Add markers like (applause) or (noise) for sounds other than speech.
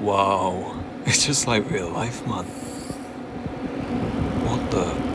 Wow, (laughs) it's just like real life, man. What the...